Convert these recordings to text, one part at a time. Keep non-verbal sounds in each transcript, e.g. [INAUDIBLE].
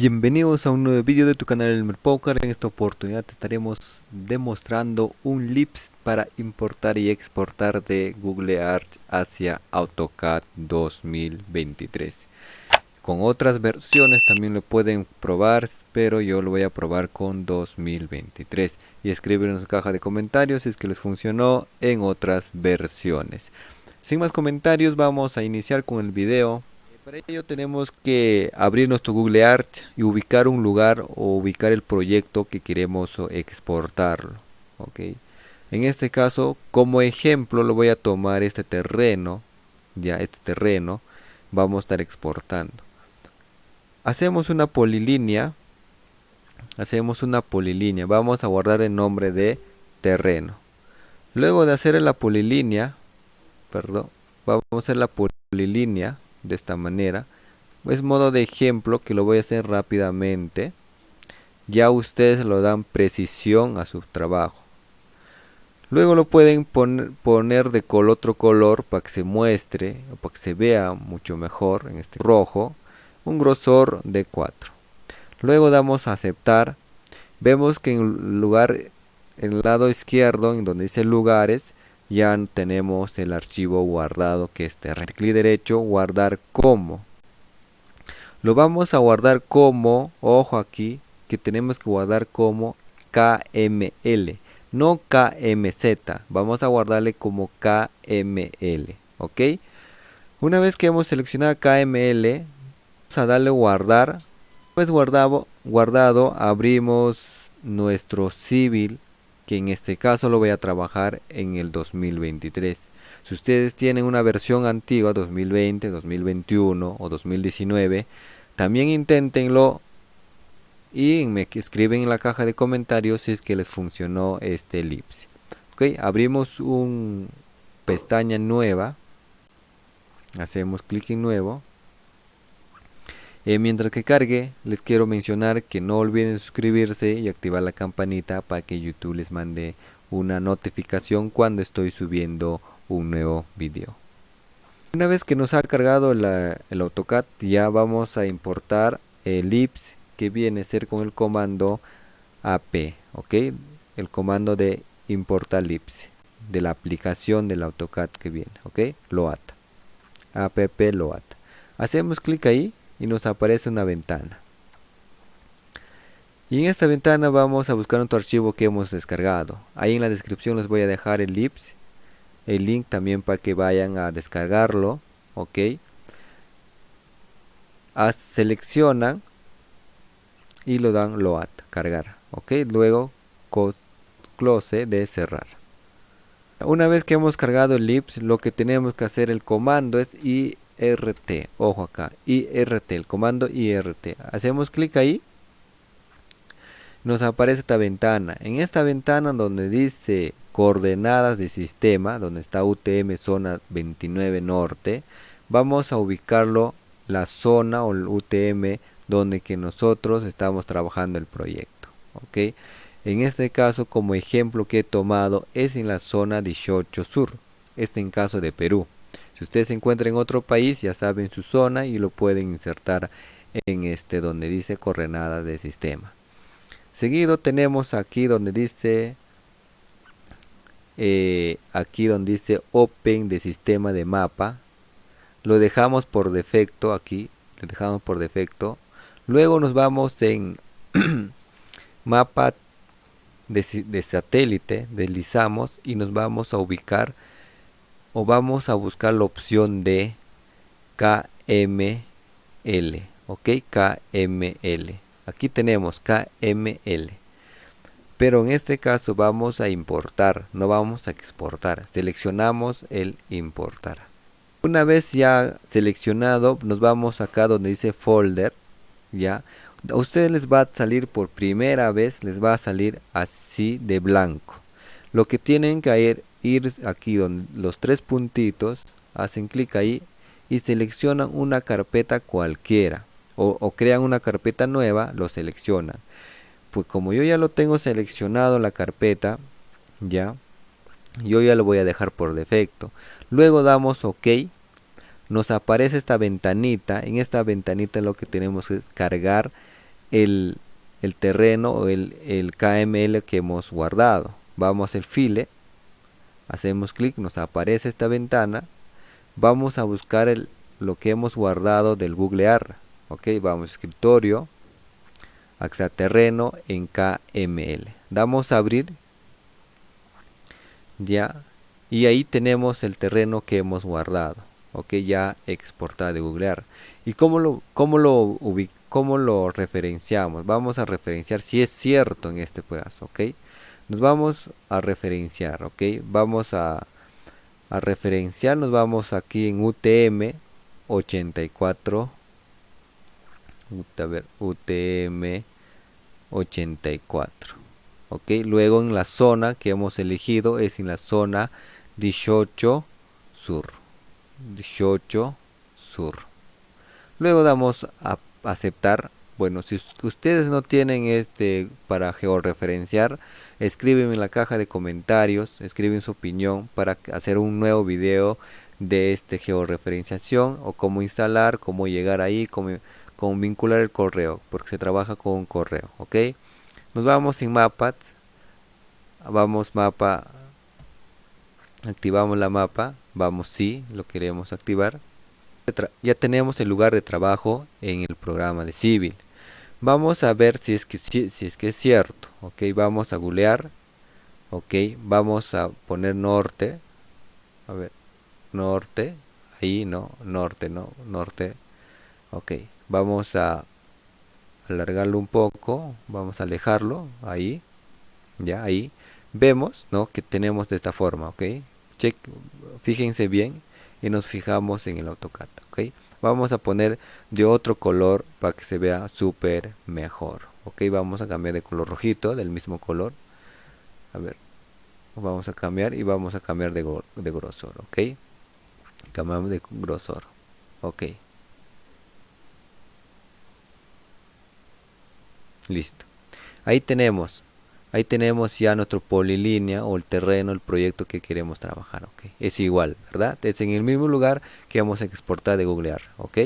Bienvenidos a un nuevo vídeo de tu canal Elmer Poker. En esta oportunidad te estaremos demostrando un Lips para importar y exportar de Google Arch hacia AutoCAD 2023. Con otras versiones también lo pueden probar, pero yo lo voy a probar con 2023. Y escriben en su caja de comentarios si es que les funcionó en otras versiones. Sin más comentarios vamos a iniciar con el video para ello tenemos que abrir nuestro Google Arch y ubicar un lugar o ubicar el proyecto que queremos exportarlo. En este caso, como ejemplo, lo voy a tomar este terreno. Ya, este terreno. Vamos a estar exportando. Hacemos una polilínea. Hacemos una polilínea. Vamos a guardar el nombre de terreno. Luego de hacer la polilínea, perdón, vamos a hacer la polilínea de esta manera es modo de ejemplo que lo voy a hacer rápidamente. Ya ustedes lo dan precisión a su trabajo. Luego lo pueden poner, poner de color otro color para que se muestre o para que se vea mucho mejor en este rojo un grosor de 4 luego damos a aceptar. Vemos que en lugar en el lado izquierdo en donde dice lugares ya tenemos el archivo guardado que es. Clic derecho, guardar como. Lo vamos a guardar como, ojo aquí, que tenemos que guardar como KML, no KMZ. Vamos a guardarle como KML, ¿ok? Una vez que hemos seleccionado KML, vamos a darle guardar. Pues guardado, guardado abrimos nuestro civil que en este caso lo voy a trabajar en el 2023. Si ustedes tienen una versión antigua 2020, 2021 o 2019, también inténtenlo y me escriben en la caja de comentarios si es que les funcionó este elipse. Ok, abrimos un pestaña nueva, hacemos clic en nuevo eh, mientras que cargue, les quiero mencionar que no olviden suscribirse y activar la campanita para que YouTube les mande una notificación cuando estoy subiendo un nuevo video. Una vez que nos ha cargado el AutoCAD, ya vamos a importar el IPS que viene a ser con el comando AP, ¿ok? El comando de importar IPS de la aplicación del AutoCAD que viene, ¿ok? Loat, app Loat. Hacemos clic ahí y nos aparece una ventana. Y en esta ventana vamos a buscar otro archivo que hemos descargado. Ahí en la descripción les voy a dejar el lips, el link también para que vayan a descargarlo. Ok. A, seleccionan y lo dan load, cargar. Ok. Luego close de cerrar. Una vez que hemos cargado el lips, lo que tenemos que hacer el comando es y IRT, ojo acá, IRT, el comando IRT. Hacemos clic ahí, nos aparece esta ventana. En esta ventana donde dice coordenadas de sistema, donde está UTM zona 29 norte, vamos a ubicarlo la zona o el UTM donde que nosotros estamos trabajando el proyecto. ¿ok? En este caso, como ejemplo que he tomado, es en la zona 18 sur. Este en caso de Perú. Si usted se encuentra en otro país, ya saben su zona y lo pueden insertar en este donde dice coordenada de sistema. Seguido tenemos aquí donde dice eh, aquí donde dice open de sistema de mapa lo dejamos por defecto aquí lo dejamos por defecto luego nos vamos en [CLEARS THROAT] mapa de satélite deslizamos y nos vamos a ubicar o vamos a buscar la opción de KML ok KML aquí tenemos KML pero en este caso vamos a importar no vamos a exportar. Seleccionamos el importar. Una vez ya seleccionado nos vamos acá donde dice folder ya a ustedes les va a salir por primera vez les va a salir así de blanco. Lo que tienen que ir aquí donde los tres puntitos, hacen clic ahí y seleccionan una carpeta cualquiera o, crean una carpeta nueva, lo seleccionan. Pues como yo ya lo tengo seleccionado la carpeta, ya, yo ya lo voy a dejar por defecto. Luego damos OK, nos aparece esta ventanita, en esta ventanita lo que tenemos es cargar el, terreno o el, el KML que hemos guardado. Vamos al file, hacemos clic, nos aparece esta ventana. Vamos a buscar el, lo que hemos guardado del Google AR. Ok, vamos a escritorio, terreno en KML. Damos a abrir. Ya. Y ahí tenemos el terreno que hemos guardado. Ok, ya exportado de Google AR. ¿Y cómo lo, cómo lo cómo lo referenciamos? Vamos a referenciar si es cierto en este pedazo. Ok, nos vamos a referenciar. Ok, vamos a, referenciar. Nos vamos aquí en UTM 84 a ver, UTM 84 ok luego en la zona que hemos elegido es en la zona 18 sur 18 sur luego damos a aceptar bueno si ustedes no tienen este para georreferenciar escriben en la caja de comentarios escriben su opinión para hacer un nuevo video de este georreferenciación o cómo instalar, cómo llegar ahí, cómo, vincular el correo, porque se trabaja con un correo, ¿ok? Nos vamos en mapas, vamos mapa, activamos la mapa, vamos sí, lo queremos activar. Ya tenemos el lugar de trabajo en el programa de civil. Vamos a ver si es que, si, es, que es cierto, ok, vamos a googlear, ok, vamos a poner norte, a ver, norte ahí no norte no norte ok vamos a alargarlo un poco vamos a alejarlo ahí ya ahí vemos no que tenemos de esta forma ok check fíjense bien y nos fijamos en el AutoCAD ok vamos a poner de otro color para que se vea súper mejor. Ok vamos a cambiar de color rojito del mismo color. A ver vamos a cambiar y vamos a cambiar de, de grosor ok. Cambiamos de grosor ok. Listo. Ahí tenemos ahí tenemos ya nuestro polilínea o el terreno el proyecto que queremos trabajar ok. Es igual verdad es en el mismo lugar que vamos a exportar de googlear ok.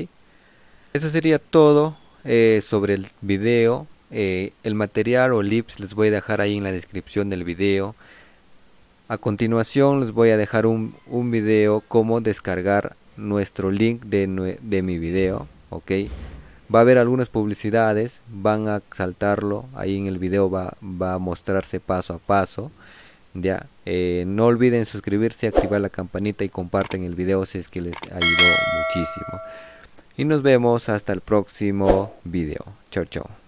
Eso sería todo eh, sobre el video. Eh, el material o lips les voy a dejar ahí en la descripción del video. A continuación les voy a dejar un, un video cómo descargar nuestro link de, de, mi video, ok. Va a haber algunas publicidades, van a saltarlo, ahí en el video va, va a mostrarse paso a paso. Ya, eh, no olviden suscribirse, activar la campanita y comparten el video si es que les ayudó muchísimo. Y nos vemos hasta el próximo video. Chao, chao.